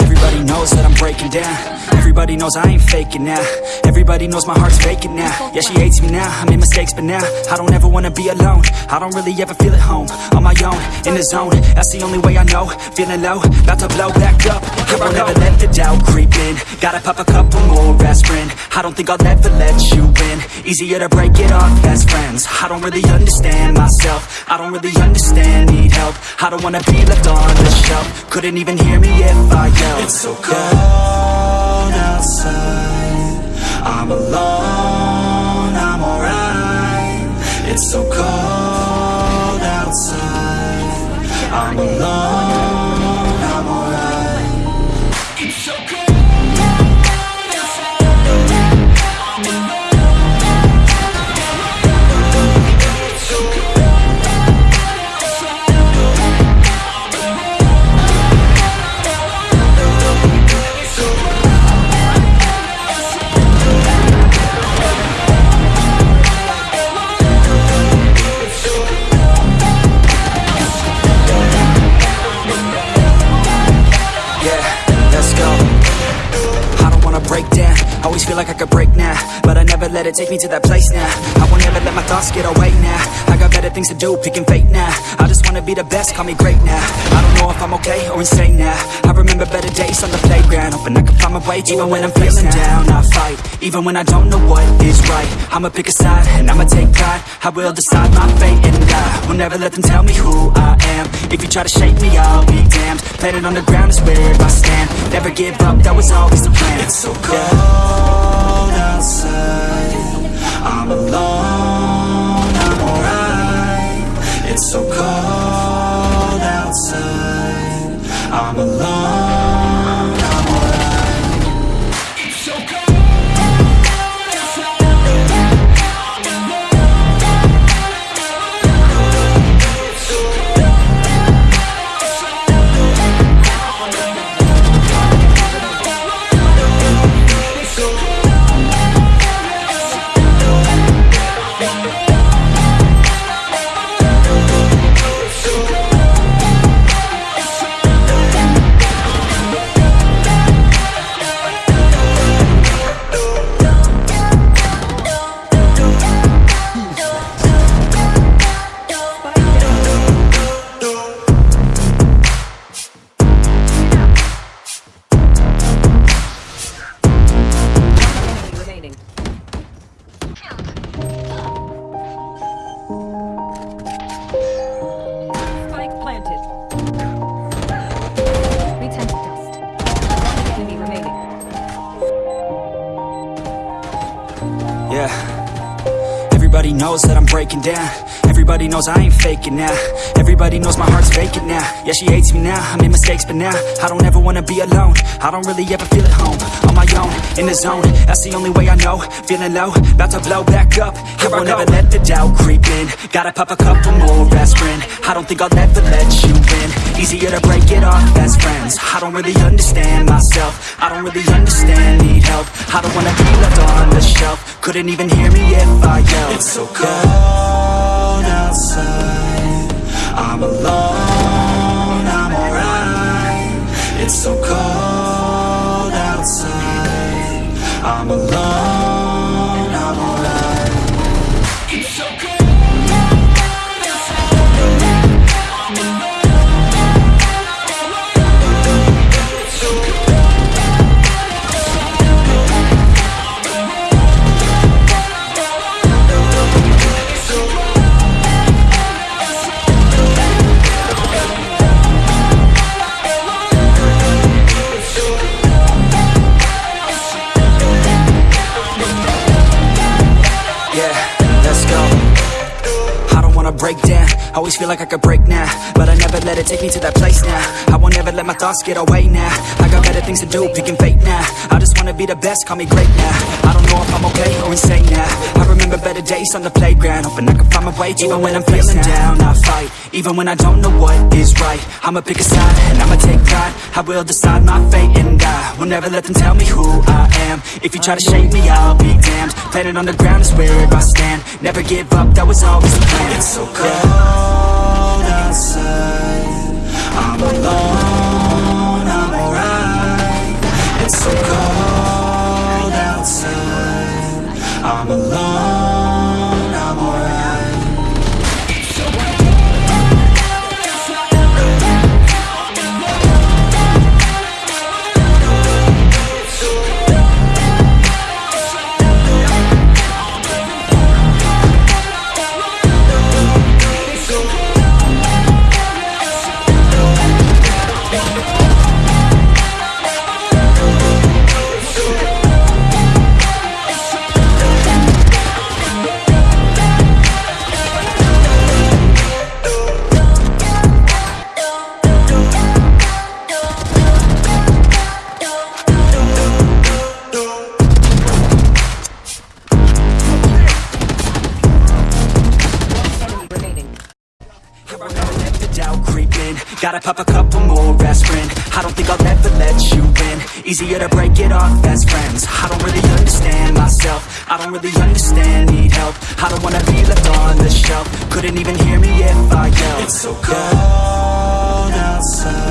Everybody knows that I'm breaking down. Everybody knows I ain't faking now. Everybody knows my heart's vacant now. Yeah, she hates me now, I made mistakes but now I don't ever wanna be alone. I don't really ever feel at home. On my own, in the zone. That's the only way I know. Feeling low, about to blow back up. Here I never let the doubt creep in. Gotta pop a couple more aspirin. I don't think I'll ever let you in. Easier to break it off best friends. I don't really understand myself. I don't really understand, need help. I don't wanna be left on the shelf. Couldn't even hear me if I yelled. It's so cold outside. I'm alone, I'm alright. It's so cold outside. I'm alone, feel like I could break now But I never let it take me to that place now. I won't ever let my thoughts get away now. I got better things to do, picking fate now. I just wanna be the best, call me great now. I don't know if I'm okay or insane now. I remember better days on the playground Hoping I can find my way even when I'm feeling down. I fight, even when I don't know what is right. I'ma pick a side, and I'ma take pride I will decide my fate and I will never let them tell me who I am. If you try to shake me, I'll be damned. Planet on the ground is where I stand. Never give up, that was always the plan. It's so cold outside Yeah. Everybody knows that I'm breaking down. Everybody knows I ain't faking now. Everybody knows my heart's vacant now. Yeah, she hates me now, I made mistakes but now I don't ever wanna be alone. I don't really ever feel at home On my own, in the zone. That's the only way I know. Feeling low, about to blow back up. Here I will never let the doubt creep in. Gotta pop a couple more aspirin. I don't think I'll ever let you in Easier to break it off best friends. I don't really understand myself. I don't really understand, need help. I don't wanna be left on the shelf. Couldn't even hear me if I yelled. It's so cold outside. I'm alone, wanna break down. Always feel like I could break now, but I never let it take me to that place now. I won't ever let my thoughts get away now. I got better things to do, picking fate now. I just wanna be the best, call me great now. I don't know if I'm okay or insane now. I remember better days on the playground, hoping I can find my way even when I'm feeling down. I fight, even when I don't know what is right. I'ma pick a side and I'ma take pride. I will decide my fate and I will never let them tell me who I am. If you try to shake me, I'll be damned. Planet on the ground is where I stand. Never give up, that was always the plan. It's so cold outside. I'm Gotta pop a couple more aspirin. I don't think I'll ever let you in. Easier to break it off best friends. I don't really understand myself. I don't really understand, need help. I don't wanna be left on the shelf. Couldn't even hear me if I yelled. It's so cold outside